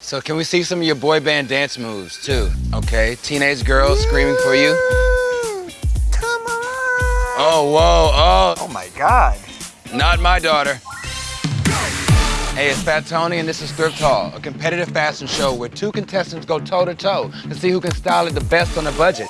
So can we see some of your boy band dance moves too? Okay, teenage girls screaming for you. Come on. Oh, whoa, oh, Oh my God. not my daughter. Hey, it's Fat Tony and this is Thrift Haul, a competitive fashion show where two contestants go toe to toe to see who can style it the best on a budget.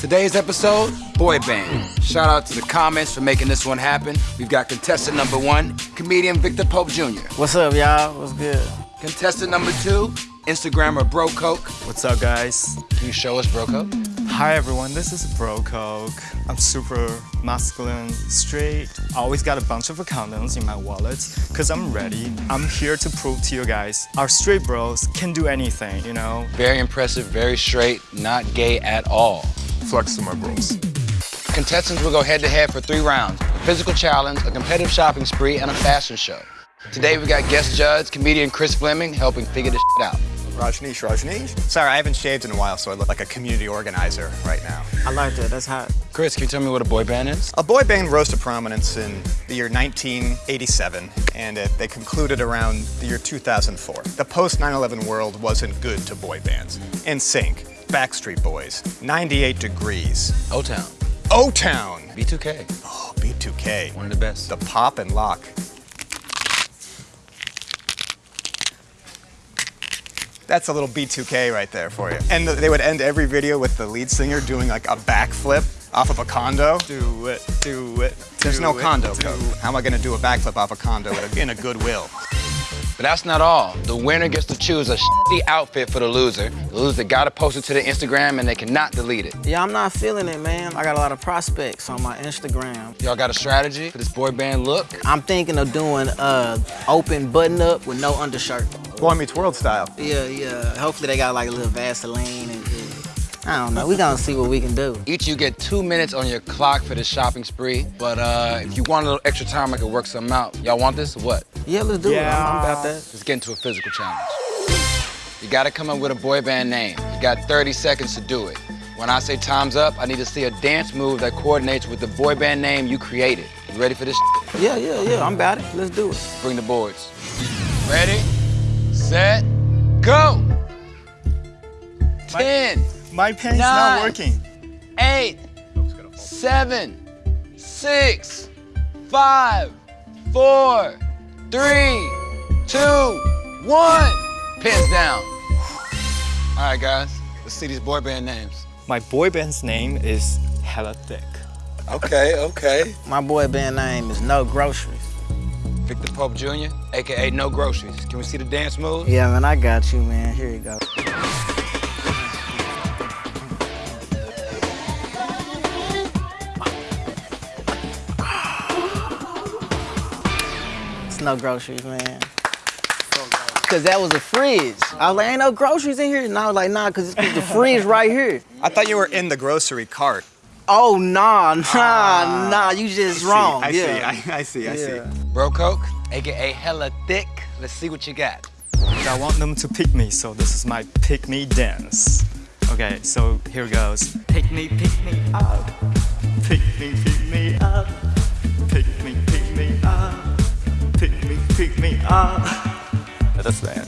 Today's episode, boy band. Shout out to the comments for making this one happen. We've got contestant number one, comedian Victor Pope Jr. What's up, y'all? What's good? Contestant number two, Instagrammer Bro Coke. What's up, guys? Can you show us Bro Coke? Hi, everyone. This is Bro Coke. I'm super masculine, straight. I always got a bunch of condoms in my wallet because I'm ready. I'm here to prove to you guys our straight bros can do anything, you know? Very impressive, very straight, not gay at all. Flex to my bros. Contestants will go head to head for three rounds a physical challenge, a competitive shopping spree, and a fashion show. Today we got guest judge, comedian Chris Fleming, helping figure this shit out. Rajneesh, Rajneesh. Sorry, I haven't shaved in a while, so I look like a community organizer right now. I like that. That's hot. Chris, can you tell me what a boy band is? A boy band rose to prominence in the year 1987, and it, they concluded around the year 2004. The post 9/11 world wasn't good to boy bands. NSYNC, Backstreet Boys, 98 Degrees, O Town, O-Town, B2K, oh, B2K, one of the best. the pop and lock. That's a little B2K right there for you. And they would end every video with the lead singer doing like a backflip off of a condo. Do it, do it. There's do no it, condo code. it. How am I gonna do a backflip off a condo in a Goodwill? But that's not all. The winner gets to choose a shitty outfit for the loser. The loser gotta post it to the Instagram and they cannot delete it. Yeah, I'm not feeling it, man. I got a lot of prospects on my Instagram. Y'all got a strategy for this boy band look? I'm thinking of doing uh open button up with no undershirt. Boy Meets World style. Yeah, yeah. Hopefully they got like a little Vaseline and yeah. I don't know. We gonna see what we can do. Each you get two minutes on your clock for this shopping spree. But uh, if you want a little extra time, I could work something out. Y'all want this or what? Yeah, let's do it. I'm, I'm about that. Let's get into a physical challenge. You gotta come up with a boy band name. You got 30 seconds to do it. When I say time's up, I need to see a dance move that coordinates with the boy band name you created. You ready for this? Yeah, yeah, yeah. I'm about it. Let's do it. Bring the boards. Ready, set, go! 10, My pen's Nine. not working. eight, seven, six, five, four, three, two, one. Pins down. All right, guys. Let's see these boy band names. My boy band's name is Hella Thick. Okay, okay. My boy band name is No Groceries. Victor Pope Jr., aka No Groceries. Can we see the dance move? Yeah, man, I got you, man. Here you go. It's no groceries, man. Cause that was a fridge. I was like, ain't no groceries in here. And I was like, nah, cause it's the fridge right here. I thought you were in the grocery cart. Oh nah, nah, ah. nah. You just wrong. I yeah. see, I, I see, I see. Bro Coke, aka Hella Thick. Let's see what you got. I want them to pick me, so this is my pick me dance. Okay, so here goes. Pick me, pick me up. Pick me, pick me up. Pick me, pick me up. That's bad.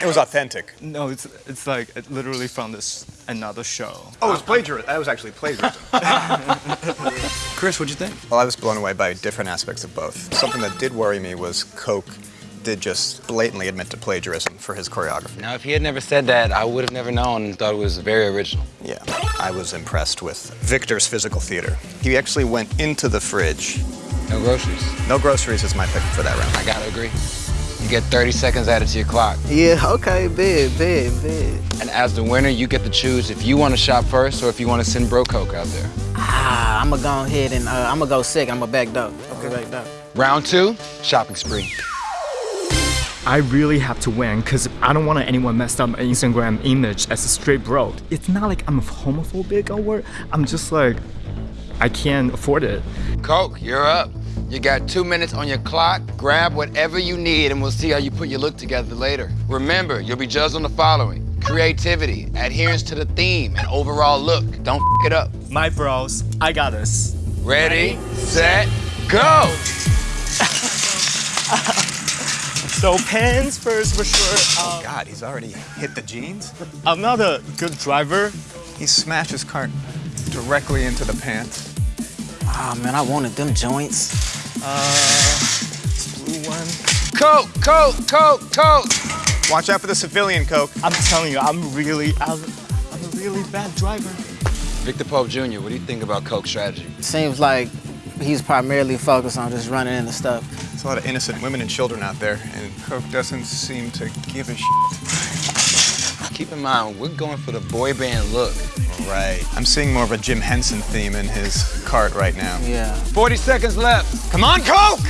It was authentic. No, it's it's like it literally from this another show. Oh, it was plagiarism. That was actually plagiarism. Chris, what'd you think? well, I was blown away by different aspects of both. Something that did worry me was Coke did just blatantly admit to plagiarism for his choreography. Now, if he had never said that, I would have never known and thought it was very original. Yeah, I was impressed with Victor's physical theater. He actually went into the fridge. No groceries. No groceries is my pick for that round. I gotta agree. You get 30 seconds added to your clock. Yeah, okay, big, big, big. And as the winner, you get to choose if you want to shop first or if you want to send Bro Coke out there. Ah, I'm gonna go ahead and uh, I'm gonna go sick. I'm gonna back up. Okay, back up. Round two, shopping spree. I really have to win because I don't want anyone messed up my Instagram image as a straight bro. It's not like I'm a homophobic or what. I'm just like, I can't afford it. Coke, you're up. You got two minutes on your clock. Grab whatever you need and we'll see how you put your look together later. Remember, you'll be judged on the following. Creativity, adherence to the theme, and overall look. Don't f it up. My bros, I got this. Ready, set, go! So pants first for sure. Um, God, he's already hit the jeans. I'm not a good driver. He smashed his cart directly into the pants. Oh man, I wanted them joints. Uh blue one. Coke, Coke, Coke, Coke. Watch out for the civilian coke. I'm telling you, I'm really, I'm, I'm a really bad driver. Victor Pope Jr., what do you think about Coke's strategy? Seems like he's primarily focused on just running into stuff. There's a lot of innocent women and children out there, and Coke doesn't seem to give a shit. Keep in mind, we're going for the boy band look. Right. I'm seeing more of a Jim Henson theme in his cart right now. Yeah. 40 seconds left. Come on, Coke!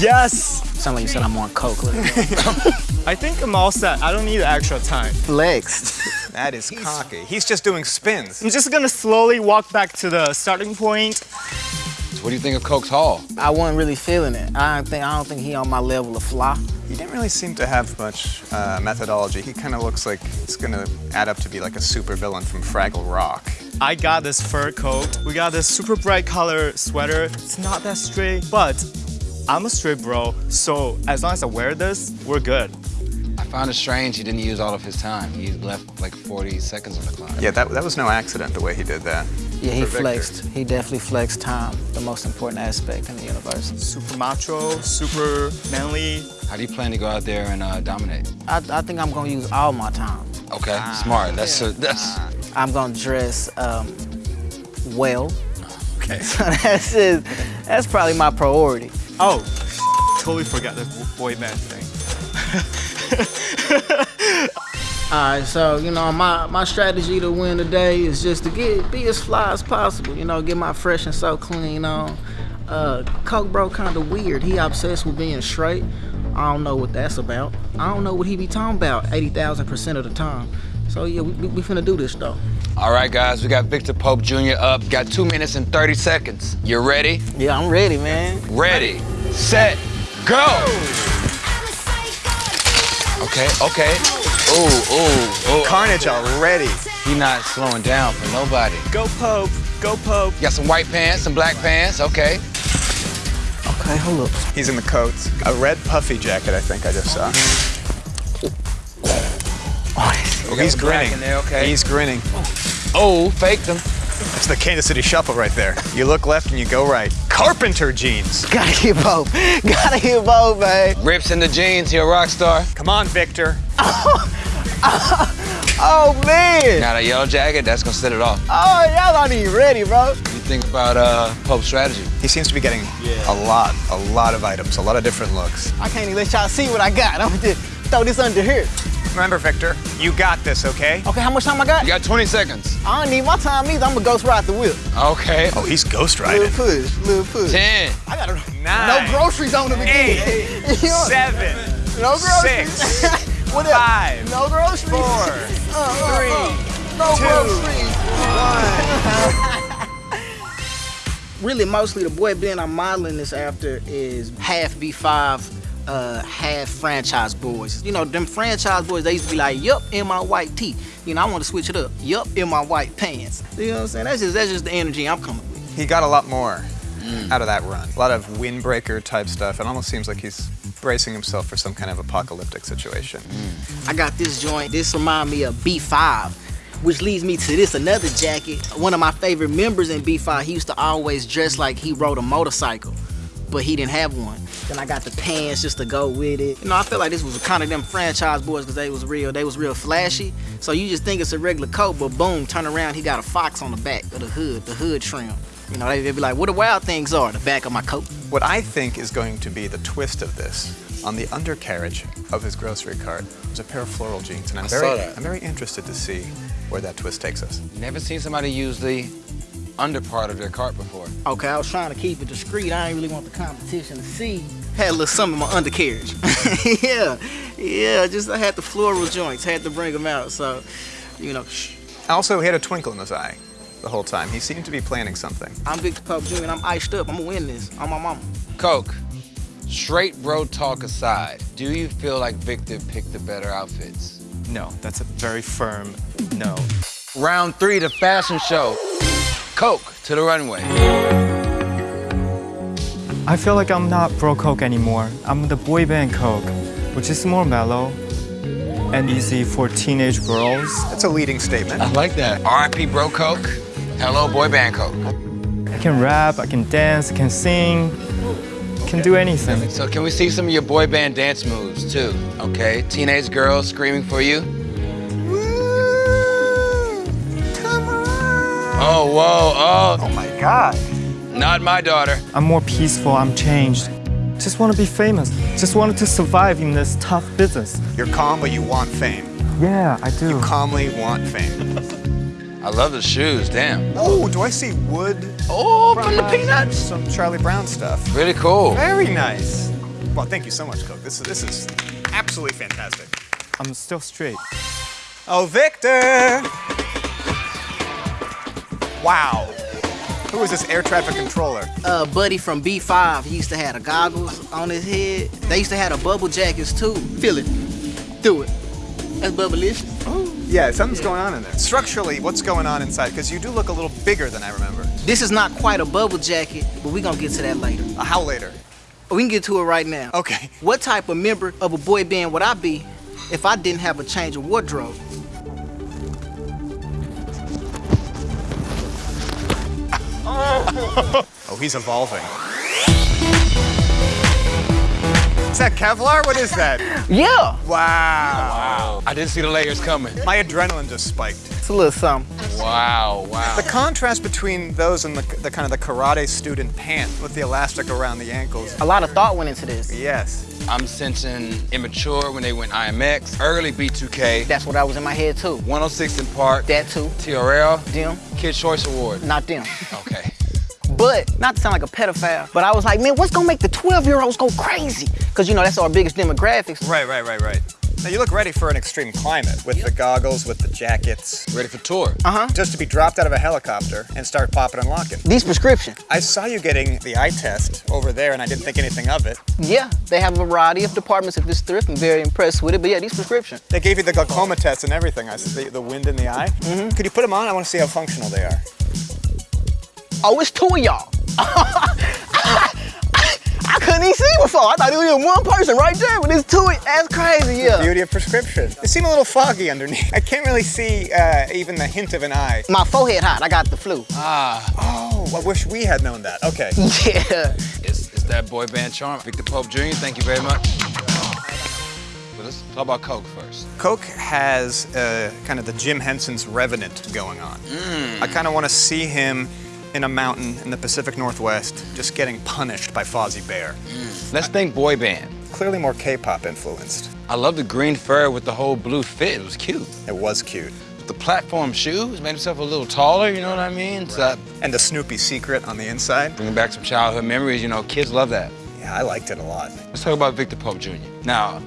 Yes. Sound like you said I'm on coke. Look, I think I'm all set. I don't need extra time. Legs. That is cocky. He's just doing spins. I'm just gonna slowly walk back to the starting point. What do you think of Coke's haul? I wasn't really feeling it. I don't think I don't think he on my level of fly. He didn't really seem to have much uh, methodology. He kind of looks like it's gonna add up to be like a super villain from Fraggle Rock. I got this fur coat. We got this super bright color sweater. It's not that straight, but I'm a straight bro. So as long as I wear this, we're good. I found it strange he didn't use all of his time. He left like 40 seconds on the clock. Yeah, that, that was no accident the way he did that. Yeah, he flexed. He definitely flexed time, the most important aspect in the universe. Super macho, super manly. How do you plan to go out there and uh, dominate? I, I think I'm gonna use all my time. Okay, smart. That's a, that's I'm gonna dress um, well. okay. So that's just, that's probably my priority. Oh, totally forgot the boy band thing. All right, so you know my my strategy to win today is just to get be as fly as possible. You know, get my fresh and so clean on. Uh, Coke bro kind of weird. He obsessed with being straight. I don't know what that's about. I don't know what he be talking about 80,000 percent of the time. So yeah, we, we, we finna do this though. All right, guys, we got Victor Pope Jr. up. Got two minutes and 30 seconds. You ready? Yeah, I'm ready, man. Ready, set, go! Okay, okay. Ooh, ooh, ooh. Carnage already. He not slowing down for nobody. Go Pope, go Pope. Got some white pants, some black pants, okay. Okay, hold up. He's in the coats. A red puffy jacket, I think I just saw. Oh, Oh, he's grinning. there, okay. He's grinning. Oh, faked him. It's the Kansas City Shuffle right there. You look left and you go right. Carpenter jeans. gotta keep both. gotta keep both, man. Rips in the jeans, he a rock star. Come on, Victor. Oh man. Got a yellow jacket, that's gonna set it off. Oh, y'all not even ready, bro. You think about uh, Pope's strategy? He seems to be getting a lot, a lot of items, a lot of different looks. I can't even let y'all see what I got. I'm gonna just throw this under here. Remember, Victor, you got this, okay? Okay, how much time I got? You got 20 seconds. I don't need my time either. I'm gonna ghost ride the whip. Okay. Oh, he's ghost riding. Little push, little push. 10, I got Nine. no groceries on the beginning. Eight. You know, Seven. no groceries. Six. what else? Five. No groceries. Four. Uh, uh, Three. uh, no Two. groceries. really, mostly the boy band I'm modeling this after is half B5, uh, half franchise boys. You know, them franchise boys, they used to be like, yup, in my white tee. You know, I want to switch it up. Yup, in my white pants. You know what I'm saying? That's just that's just the energy I'm coming with. He got a lot more out of that run. A lot of windbreaker type stuff. It almost seems like he's bracing himself for some kind of apocalyptic situation. I got this joint. This remind me of B5, which leads me to this another jacket. One of my favorite members in B5, he used to always dress like he rode a motorcycle, but he didn't have one. Then I got the pants just to go with it. You know, I feel like this was kind of them franchise boys because they was real. They was real flashy. So you just think it's a regular coat, but boom, turn around, he got a fox on the back of the hood, the hood trim. You know, they, they be like, what the wild things are, the back of my coat. What I think is going to be the twist of this, on the undercarriage of his grocery cart, is a pair of floral jeans, and I'm I very, saw that. I'm very interested to see where that twist takes us. never seen somebody use the under part of their cart before. Okay, I was trying to keep it discreet. I didn't really want the competition to see. Had a little something in my undercarriage. yeah, yeah, just I had the floral joints, had to bring them out. So, you know, shh. Also, he had a twinkle in his eye the whole time. He seemed to be planning something. I'm Victor Pope Jr. and I'm iced up. I'm gonna win this on my mama. Coke, straight bro talk aside, do you feel like Victor picked the better outfits? No, that's a very firm no. Round three, the fashion show. Coke to the runway. I feel like I'm not bro Coke anymore. I'm the boy band Coke. which is more mellow and easy for teenage girls. That's a leading statement. I like that. R.I.P. Bro Coke. Hello, boy band Coke. I can rap, I can dance, I can sing, can do anything. So can we see some of your boy band dance moves too? Okay, teenage girls screaming for you. Oh, whoa, Oh, oh my God. Not my daughter. I'm more peaceful, I'm changed. Just want to be famous. Just wanted to survive in this tough business. You're calm, but you want fame. Yeah, I do. You calmly want fame. I love the shoes, damn. Oh, do I see wood? Oh, from the uh, peanuts. Some Charlie Brown stuff. Really cool. Very nice. Well, thank you so much, Coke. This is this is absolutely fantastic. I'm still straight. Oh, Victor! Wow. Who is this air traffic controller? Uh, buddy from B5, he used to have the goggles on his head. They used to have the bubble jackets too. Feel it. Do it. That's bubblicious. Yeah, something's going on in there. Structurally, what's going on inside? Because you do look a little bigger than I remember. This is not quite a bubble jacket, but we're gonna get to that later. Uh, how later? We can get to it right now. Okay. What type of member of a boy band would I be if I didn't have a change of wardrobe? Oh, he's evolving. Is that Kevlar? What is that? Yeah, Wow. Wow. I didn't see the layers coming. My adrenaline just spiked. it's a little something. Wow, wow. The contrast between those and the, the kind of the karate student pant with the elastic around the ankles. A lot of thought went into this. Yes. I'm sensing immature when they went IMX, early B2K, That's what I was in my head too. 106 & Park, That too. TRL, Them, Kid Choice Award. not them. Okay. But not to sound like a pedophile, but I was like, man, what's gonna make the 12 year olds go crazy? Cause you know that's our biggest demographics. Right, right, right, right. Now you look ready for an extreme climate with the goggles, with the jackets, Ready for tour? Uh huh. just to be dropped out of a helicopter and start popping and locking. These prescription. I saw you getting the eye test over there and I didn't think anything of it. Yeah, they have a variety of departments at this thrift. I'm very impressed with it. But yeah, these prescription. They gave you the glaucoma test and everything. I said the, the wind in the eye. Mm-hmm. Could you put them on? I want to see how functional they are. Oh, it's two of y'all. I couldn't even see before. I thought it was just one person right there, but it's two. That's crazy, yeah. Beauty of prescription. It seem a little foggy underneath. I can't really see uh, even the hint of an eye. My forehead hot. I got the flu. Ah. Oh, I wish we had known that. Okay. Yeah. It's, it's that boy band charm. Victor Pope Jr., thank you very much. But let's talk about Coke first. Coke has uh, kind of the Jim Henson's Revenant going on. I kind of want to see him in a mountain in the Pacific Northwest just getting punished by Fozzie Bear. Hmm. Let's think boy band. Clearly more K-pop influenced. I love the green fur with the whole blue fit. It was cute. It was cute. The platform shoes made himself a little taller, you know what I mean? So And the Snoopy secret on the inside. bringing back some childhood memories, you know, kids love that. Yeah, I liked it a lot. Let's talk about Victor Pope Jr. Now,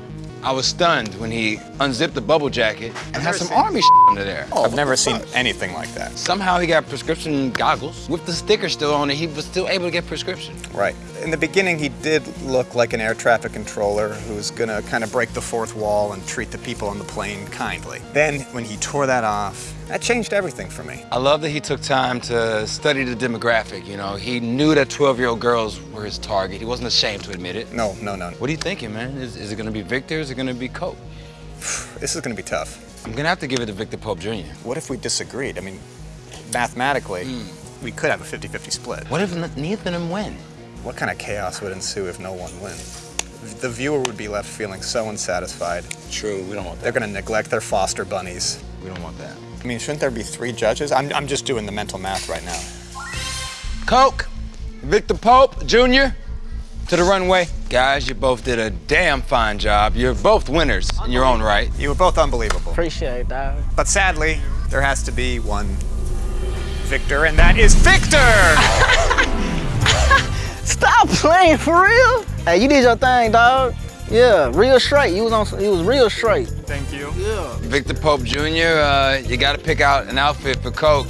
I was stunned when he unzipped the bubble jacket and had some seen- army under there. Oh, I've never seen anything like that. Somehow he got prescription goggles. With the sticker still on it, he was still able to get prescription. Right. In the beginning, he did look like an air traffic controller who's gonna kind of break the fourth wall and treat the people on the plane kindly. Then, when he tore that off, that changed everything for me. I love that he took time to study the demographic, you know. He knew that 12-year-old girls were his target. He wasn't ashamed to admit it. No, no, no. What are you thinking, man? Is, is it gonna be Victor? Or is it gonna be Coke? This is gonna be tough. I'm gonna have to give it to Victor Pope Jr. What if we disagreed? I mean, mathematically, hmm. we could have a 50 50 split. What if n- neither of them win? What kind of chaos would ensue if no one wins? The viewer would be left feeling so unsatisfied. True, we don't want that. They're gonna neglect their foster bunnies. We don't want that. I mean, shouldn't there be three judges? I'm, I'm just doing the mental math right now. Coke, Victor Pope Jr. to the runway. Guys, you both did a damn fine job. You're both winners in your own right. You were both unbelievable. Appreciate that. But sadly, there has to be one Victor, and that is Victor! Stop playing for real. Hey, you did your thing, dog. Yeah, real straight. He was on. You was real straight. Thank you. Yeah. Victor Pope Jr., uh, you gotta pick out an outfit for Coke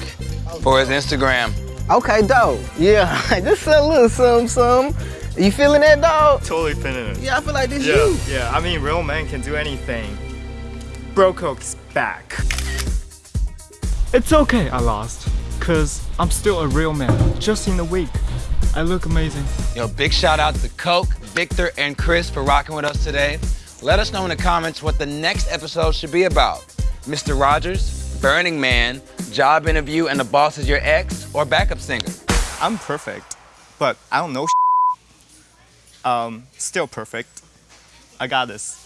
for his Instagram. Okay, dope. Yeah, just a little something, something. You feeling that, dog? Totally feeling it. Yeah, I feel like this Yeah, you. yeah. I mean, real man can do anything. Bro Coke's back. It's okay I lost, cause I'm still a real man. Just in a week, I look amazing. Yo, big shout out to Coke, Victor, and Chris for rocking with us today. Let us know in the comments what the next episode should be about. Mr. Rogers, Burning Man, job interview, and the boss is your ex, or backup singer. I'm perfect, but I don't know. Um, still perfect. I got this.